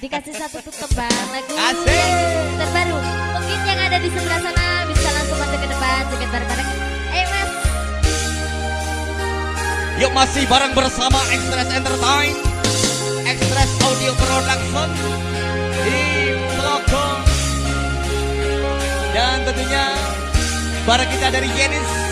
Dikasih satu tuh tebang lagu uh, terbaru. Mungkin yang ada di sebelah sana bisa langsung masuk ke depan sedikit bareng-bareng. Ayo mas. Yuk masih bareng bersama Express Entertain, Express Audio Production di Telogong. Dan tentunya bareng kita dari Yenis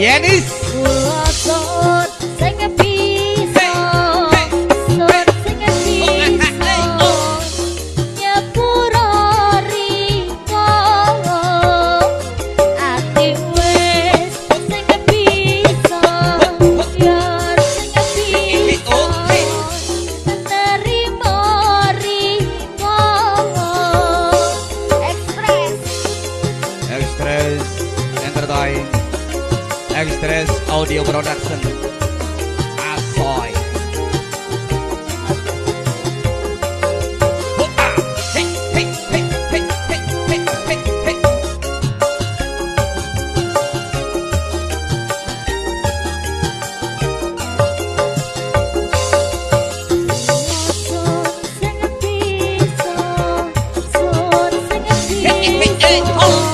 Yanis Express Audio Production. Asoy. Oh!